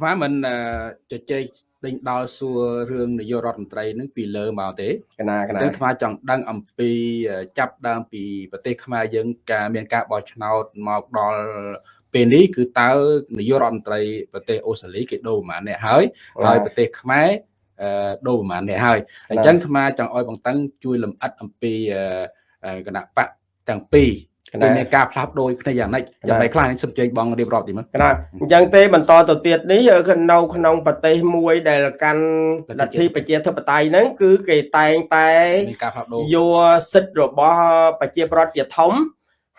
ខ្មែរមិនជជែកដេញដល់សួររឿងនាយករដ្ឋមន្ត្រីនឹងពីលើមកទេកណាកណាទាំងខ្មែរចង់ដឹងអំពីចាប់ដើមពីប្រទេសខ្មែរយើងការមានការបោះឆ្នោតមកដល់ពេលនេះគឺតើនាយករដ្ឋមន្ត្រីប្រទេសអូស្ត្រាលីគេដូរប្រហែលអ្នកហើយហើយប្រទេសខ្មែរដូរប្រហែលអ្នកហើយអញ្ចឹងអាត្មាចង់ឲ្យបងតឹងជួយលំអិតអំពីគណៈបកទាំងពីរ គឺមានការផ្លាស់ប្ដូរគ្នាយ៉ាងម៉េចយ៉ាងម៉េចខ្លះខ្ញុំជើញបងរៀបរាប់ទីមើលណាអញ្ចឹងទេបន្តទៅទៀតនេះនៅក្នុងប្រទេសមួយដែលកាន់លទ្ធិប្រជាធិបតេយ្យហ្នឹងគឺគេតែងតែយកសិទ្ធិរបស់ប្រជាប្រដ្ឋជាធំ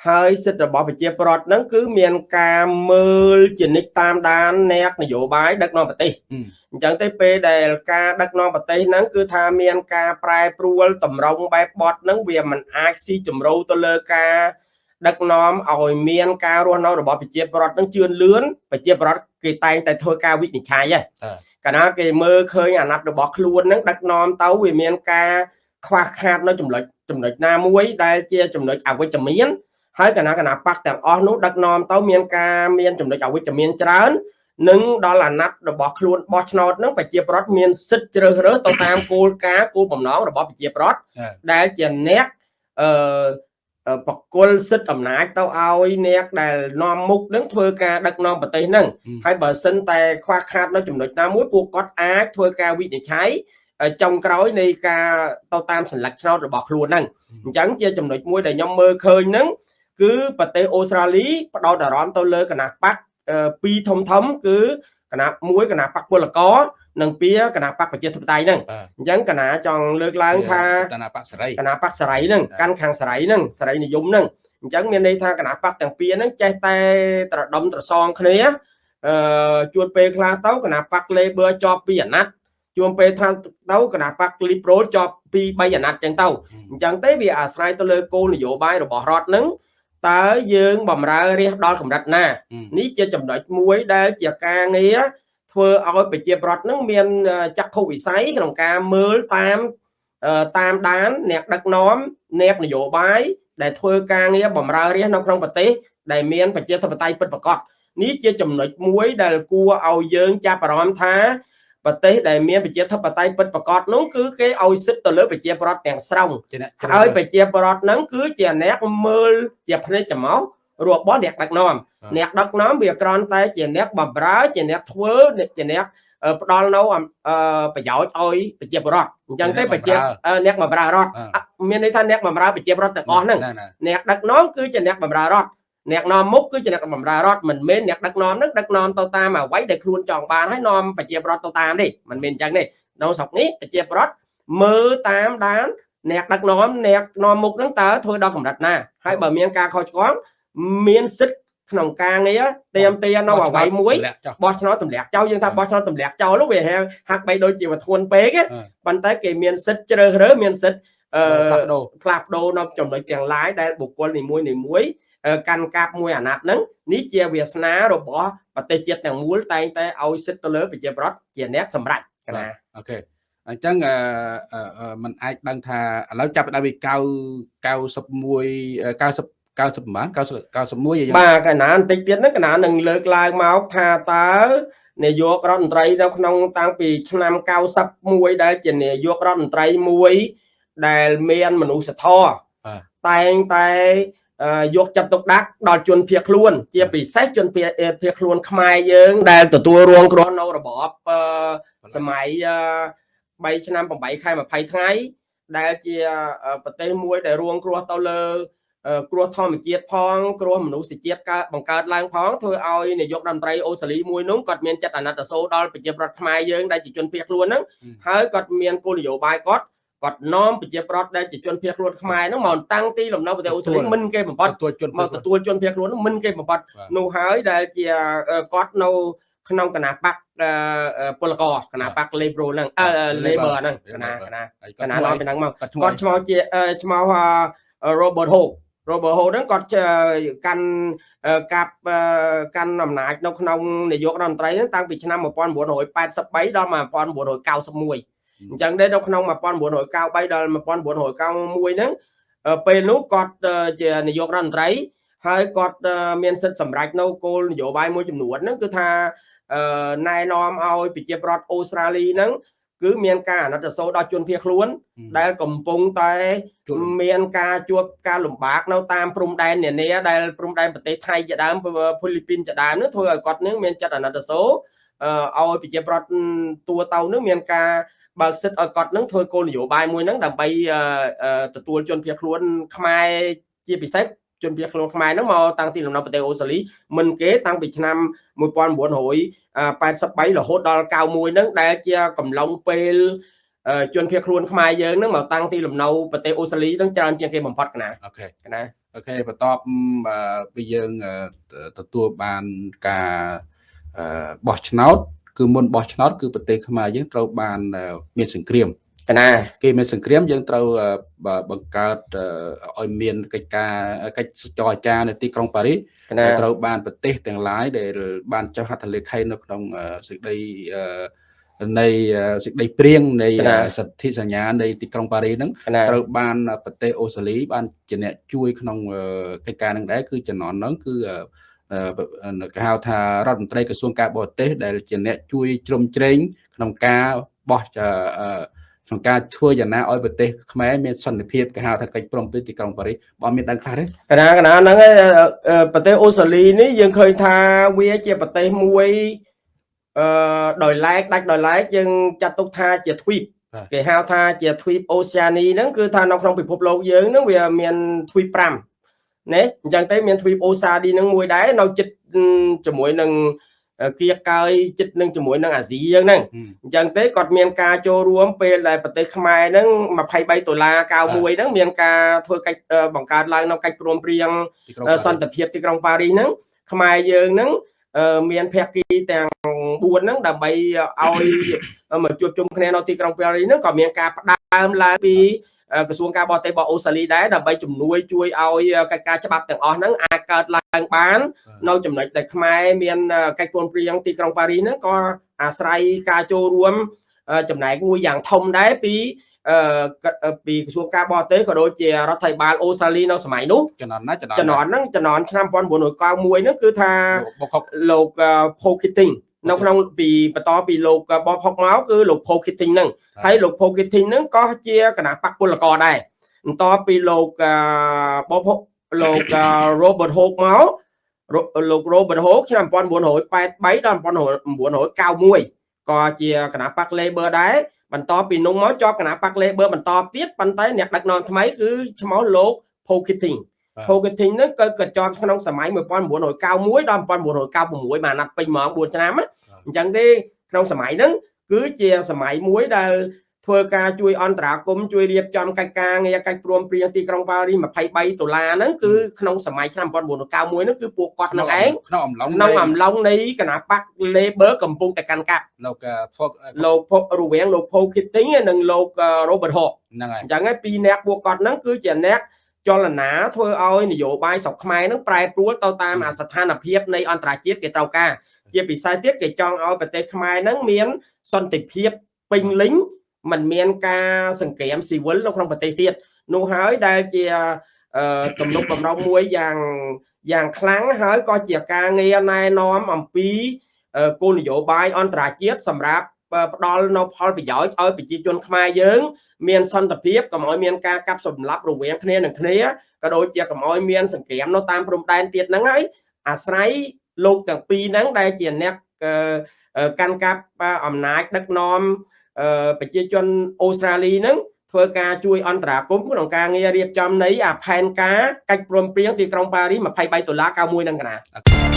ហើយសិទ្ធិរបស់ប្រជាប្រដ្ឋហ្នឹងគឺមានការមើលជានិច្ចតាមដានអ្នកនយោបាយដឹកនាំប្រទេសអញ្ចឹងទេពេលដែលការដឹកនាំប្រទេសហ្នឹងគឺថាមានការប្រែប្រួលតម្រង់បែបបត់ហ្នឹងវាមិនអាចស៊ីជម្រៅទៅលើការ ដឹកនាំឲ្យមានការរស់នៅរបស់ប្រជាប្រដ្ឋនឹងជឿនលឿនប្រជាប្រដ្ឋគេតែងតែធ្វើការវិនិច្ឆ័យហ្នឹងកាលណាគេមើលឃើញអាណត្តិរបស់ខ្លួននឹងដឹកនាំទៅវាមានការខ្វះខាតនៅចំណុចចំណុចណាមួយដែលជាចំណុចអវិជ្ជមានហើយគណៈគណៈបកទាំងអស់នោះដឹកនាំទៅមានការមានចំណុចអវិជ្ជមានច្រើននឹងដល់អាណត្តិរបស់ខ្លួនបោះឆ្នោតនឹងប្រជាប្រដ្ឋមានសិទ្ធិជ្រើសរើសទៅតាមគោលការណ៍គោលបំណងរបស់ប្រជាប្រដ្ឋដែលជាអ្នកអឺ បកុលសិទ្ធិអំណាចទៅឲ្យអ្នកដែលនាំមុខនឹងធ្វើការដឹកនាំប្រទេសហ្នឹងហើយបើសិនតែខ្វះខាតនៅចំណុចណាមួយពួកគាត់អាចធ្វើការវិនិច្ឆ័យចុងក្រោយនៃការទៅតាមសញ្ញាឆ្នោតរបស់ខ្លួនហ្នឹងអញ្ចឹងជាចំណុចមួយដែលខ្ញុំមើលឃើញហ្នឹងគឺប្រទេសអូស្ត្រាលីបដោតអារម្មណ៍ទៅលើគណៈបកពីរធំធំគឺគណៈមួយគណៈបកពលករ និងពីគណៈបកប្រជាធិបតេយ្យហ្នឹងអញ្ចឹងគណៈចង់លើកឡើងថាគណៈបកសេរីគណៈបកសេរីហ្នឹងកាន់ខាងសេរីហ្នឹងសេរីនិយមហ្នឹងអញ្ចឹងមានន័យថាគណៈបកទាំងពីរហ្នឹងចេះតែត្រដុំត្រសងគ្នាអឺជួនពេលខ្លះទៅគណៈបក Labor ជាប់ពីអាណត្តិជួនពេលថាទៅគណៈបក Liberal ជាប់ពី3អាណត្តិចឹងទៅអញ្ចឹងទេវាអាស្រ័យទៅលើគោលនយោបាយរបស់រដ្ឋហ្នឹងតើយើងបំរើរាជដល់កម្រិតណានេះជាចំណុចមួយដែលជាការងារ ធ្វើឲ្យប្រជាប្រដ្ឋនឹងមានចក្ខុវិស័យក្នុងការមើលតាមតាមដានអ្នកដឹកនាំអ្នកនយោបាយដែលធ្វើការងារបម្រើរាជនៅក្នុងប្រទេសដែលមានប្រជាធិបតេយ្យពិតប្រាកដនេះជាចំណុចមួយដែលគួរឲ្យយើងចាប់អារម្មណ៍ថាប្រទេសដែលមានប្រជាធិបតេយ្យពិតប្រាកដនោះគឺគេឲ្យសិទ្ធិទៅលើប្រជាប្រដ្ឋទាំងស្រុងហើយប្រជាប្រដ្ឋហ្នឹងគឺជាអ្នកមើលជាភ្នែកច្រមុះ របស់អ្នកដឹកនាំអ្នកដឹកនាំវាគ្រាន់តែជាអ្នកបម្រើជាអ្នកធ្វើជាអ្នកផ្ដល់នៅប្រយោជន៍ឲ្យប្រជាពលរដ្ឋអញ្ចឹងទេប្រជាអ្នកបម្រើរដ្ឋមានន័យថាអ្នកបម្រើប្រជាពលរដ្ឋទាំងអស់ហ្នឹងអ្នកដឹកនាំគឺជាអ្នកបម្រើរដ្ឋអ្នកនាំមុខគឺជាអ្នកបម្រើរដ្ឋមិនមែនអ្នកដឹកនាំនឹងដឹកនាំទៅតាមអ្វីដែលខ្លួនចង់បានហើយនាំប្រជាពលរដ្ឋទៅតាមនេះមិនមែនអញ្ចឹងទេនៅស្រុកនេះប្រជាពលរដ្ឋមើលតាមដានអ្នកដឹកនាំអ្នកនាំមុខនឹងតើធ្វើដល់កម្រិតណាហើយបើមានការខុសឆ្គង មានសិទ្ធិក្នុងការងារទៀមទានៅអវ័យមួយបោះឆ្នោតទម្លាក់ចោលយើងថាបោះឆ្នោតទម្លាក់ចោលវាហាក់បីដូចជាវាធ្ងន់ពេកប៉ុន្តែគេមានសិទ្ធិជ្រើសរើសមានសិទ្ធិអឺផ្លាស់ប្ដូរនៅចំណុចទាំងឡាយដែលបុគ្គលនីមួយនីមួយកាន់កាប់មួយអាណត្តិហ្នឹងនេះជាវាសនារបស់ប្រទេសជាតិទាំងមូលតែងតែឲ្យសិទ្ធិទៅលើប្រជាប្រដ្ឋជាអ្នកសម្រេចណាអូខេអញ្ចឹងអឺมันអាចដឹងថាឥឡូវចាប់ដើមពី9 91 90 90ប្រហែល90 91យ៉ាងបាទកណាបន្តិចទៀតហ្នឹងកណានឹងលើកឡើងមកថាតើនាយករដ្ឋមន្ត្រីនៅក្នុងតាំងពីឆ្នាំ91ដែលជានាយករដ្ឋមន្ត្រីមួយដែលមានមនុស្សធម៌តែងតែយកចិត្តទុកដាក់ដល់ជនភៀសខ្លួន ជាពិសេសជនភៀសខ្លួនខ្មែរយើង ដែលទទួលរងគ្រោះនៅរបបសម័យ3ឆ្នាំ8ខែ20ថ្ងៃដែលជាប្រទេសមួយដែលរងគ្រោះទៅលើ គ្រោះធម្មជាតិផង គ្រោះមនុស្សជាតិកើតបង្កើតឡើងផងធ្វើឲ្យនាយករដ្ឋមន្ត្រីអូស្ត្រាលីមួយនោះគាត់មានចិត្តអាណិតអាសូរដល់ប្រជាប្រដ្ឋខ្មែរយើងដែលជាជនភៀសខ្លួនហ្នឹងហើយគាត់មានគោលនយោបាយគាត់គាត់នាំប្រជាប្រដ្ឋដែលជាជនភៀសខ្លួនខ្មែរហ្នឹងមកតាំងទីលំនៅប្រទេសអូស្ត្រាលីមិនគេបំផុតមកទទួលជនភៀសខ្លួនហ្នឹងមិនគេបំផុតនោះហើយដែលជាគាត់នៅក្នុងគណៈបកពលករគណៈបក Labor ហ្នឹងអឺ Labor ហ្នឹងគណៈគណៈគណៈនាំពីហ្នឹងមកគាត់ឈ្មោះជាឈ្មោះ Robert Hope Robert Ho ហ្នឹងគាត់កាន់កាប់កាន់អំណាចនៅក្នុងនាយករដ្ឋមន្ត្រីហ្នឹងតាំងពីឆ្នាំ1983ដល់1991អញ្ចឹងដែរនៅក្នុង1993ដល់1991ហ្នឹងពេលនោះគាត់ជានាយករដ្ឋមន្ត្រីហើយគាត់មានសិទ្ធិសម្រេចនៅគោលនយោបាយមួយចំនួនហ្នឹងគឺថាណែនាំឲ្យប្រជាប្រដ្ឋអូស្ត្រាលីហ្នឹង គឺមានការអាណិតអាសូរដល់ជនភៀសខ្លួន ដែលកំពុងតែមានការជួបការលំបាកនៅតាមព្រំដែននានាដែលព្រំដែនប្រទេសថៃជាដើមហ្វីលីពីនជាដើមនោះធ្វើឲ្យគាត់នឹងមានចិត្តអាណិតអាសូរឲ្យប្រជាប្រដ្ឋតួទៅនឹងមានការបើកសិទ្ធឲ្យគាត់នឹងធ្វើគោលនយោបាយមួយហ្នឹងដើម្បីទទួលជនភៀសខ្លួនខ្មែរជាពិសេស ជនភៀសខ្លួនខ្មែរហ្នឹងមកតាំងទីលំនៅប្រទេសអូស្ត្រាលីមុនគេតាំងពីឆ្នាំ1983រហូតដល់91ហ្នឹងដែលជាកំឡុងពេលជនភៀសខ្លួនខ្មែរយើងហ្នឹងមកតាំងទីលំនៅប្រទេសអូស្ត្រាលីហ្នឹងច្រើនជាងគេបំផុតកណា OK ណា OKបន្ទាប់ពីយើងទទួលបានការបោះឆ្នោតគឺមុនបោះឆ្នោតគឺប្រទេសខ្មែរយើងត្រូវបានមានសង្គ្រាមក ណាគេមានសង្គ្រាមយើងត្រូវបង្កើតឲ្យមានកិច្ចការកិច្ចចរចានៅទីក្រុងប៉ារីសត្រូវបានប្រទេសទាំងឡាយដែលបានចុះហត្ថលេខីនៅក្នុងសេចក្តីនៃសេចក្តីព្រៀងនៃសន្ធិសញ្ញានៃទីក្រុងប៉ារីសហ្នឹងត្រូវបានប្រទេសអូស្ត្រាលីបានជាអ្នកជួយក្នុងកិច្ចការហ្នឹងដែរគឺចំណន់ហ្នឹងគឺគេហៅថារដ្ឋមន្ត្រីក្រសួងការបរទេសដែលជាអ្នកជួយជ្រោមជ្រែងក្នុងការបោះ ក្នុងការធ្វើយ៉ាងណាឲ្យប្រទេសខ្មែរមានសន្តិភាពគេហៅថាកិច្ចព្រមព្រៀងទីក្រុងប៉ារីសបើមានដឹងខ្លះទេកណាកណាហ្នឹងប្រទេសអូស្ត្រាលីនេះយើងឃើញថាវាជាប្រទេសមួយអឺដោយឡែកដាច់ដោយឡែកយើងចាត់ទុកថាជាទ្វីបគេហៅថាជាទ្វីបអូសេអានីហ្នឹងគឺថានៅក្នុងពិភពលោកយើងហ្នឹងវាមានទ្វីប5ណាអញ្ចឹងទៅមានទ្វីបអូសាឌីនឹងមួយដែរនៅចិត្តជាមួយនឹង គៀកើយចិត្តនឹងជាមួយនឹងអាស៊ីយើងហ្នឹងអញ្ចឹងទេគាត់មានការចូលរួមពេលដែលប្រទេសខ្មែរហ្នឹង23ដុល្លារ91ហ្នឹងមានការធ្វើកិច្ចបង្កើតឡើងនៅកិច្ចព្រមព្រៀងសន្តិភាពទីក្រុងប៉ារីសហ្នឹងខ្មែរយើងហ្នឹងមានភក្តីទាំង4ហ្នឹងដើម្បីឲ្យមកជួបជុំគ្នានៅទីក្រុងប៉ារីសហ្នឹងក៏មានការផ្ដើមឡើងពី ក្រសួងការបរទេសរបស់អូស្ត្រាលីដែរដើម្បីជំនួយជួយឲ្យកិច្ចការច្បាប់ទាំងអស់ហ្នឹងអាចកើតឡើងបាន នៅចំណុចដែលខ្មែរមានកិច្ចព្រមព្រៀងទីក្រុងប៉ារីសហ្នឹងក៏អាស្រ័យការចូលរួមចំណែកមួយយ៉ាងធំដែរពីអឺពីក្រសួងការបរទេសក៏ដូចជារដ្ឋាភិបាលអូស្ត្រាលីនៅសម័យនោះចំនួនណាចំនួនហ្នឹងចំនួនឆ្នាំ1991ហ្នឹងគឺថាលោក Paul Keating នៅក្នុងពីបន្តពីលោកបបហុកមកគឺលោក Paul Keating ហ្នឹងហើយលោក Paul Keating ហ្នឹងក៏ជាគណៈបកពលករដែរបន្តពីលោកបបហុកលោក Robert Hawke មកលោក Robert Hawke ឆ្នាំ1983ដល់1991ក៏ជាគណៈបក Labor ដែរបន្តពីនោះមកជាប់គណៈបក Labor បន្តទៀតប៉ុន្តែអ្នកដឹកនាំថ្មីគឺឈ្មោះលោក Paul Keating Hogating ហ្នឹងក៏ក៏ជាប់ក្នុងសម័យ1991ដល់1996បានណាត់ពេញហ្មង4ឆ្នាំអញ្ចឹងទេក្នុងសម័យហ្នឹងគឺជាសម័យមួយដែលធ្វើការជួយអន្តរាគមជួយរៀបចំកិច្ចការងារកិច្ចព្រមព្រៀងទីក្រុងប៉ារីស23ដុល្លារហ្នឹងគឺក្នុងសម័យឆ្នាំ1991ហ្នឹងគឺពួកគាត់នឹងឯងក្នុងអំឡុងក្នុងអំឡុងនៃគណៈបក Labor កំពុងតែកាន់កាប់លោកលោករវាងលោក Paul Keating និងលោក Robert Hawke ហ្នឹងហើយអញ្ចឹងឯងពីរអ្នកពួកគាត់ហ្នឹងគឺជាអ្នក ចលនាធ្វើឲ្យនយោបាយស្រុកខ្មែរនឹងប្រែប្រួលទៅតាមអាស្ថានភាពនៃអន្តរជាតិគេត្រូវការជាពិសេសទៀតគេចង់ឲ្យប្រទេសខ្មែរនឹងមានសន្តិភាពពេញលេញมันមានការសង្គ្រាមស៊ីវិលនៅក្នុងប្រទេសទៀតនោះហើយដែលជាទំនុកបំរុងមួយយ៉ាងយ៉ាងខ្លាំងហើយក៏ជាការងារណែនាំអំពីគោលនយោបាយអន្តរជាតិសម្រាប់ ផ្ដល់នៅផលប្រយោជន៍ឲ្យប្រជាជនខ្មែរយើង មានសន្តិភាពកុំឲ្យមានការកាប់សម្លាប់រវាងគ្នានឹងគ្នាក៏ដូចជាកុំឲ្យមានសង្គ្រាមនៅតាមព្រំដែនទៀតហ្នឹងហើយអាស្រ័យលោកទាំងពីរហ្នឹងដែលជាអ្នកកាន់កាប់អំណាចដឹកនាំប្រជាជនអូស្ត្រាលីហ្នឹងធ្វើការជួយអន្តរាគមន៍ក្នុងការងាររៀបចំនៃអាផែនការកិច្ចព្រមព្រៀងទីក្រុងប៉ារីស23ដុល្លារ91ហ្នឹងកណា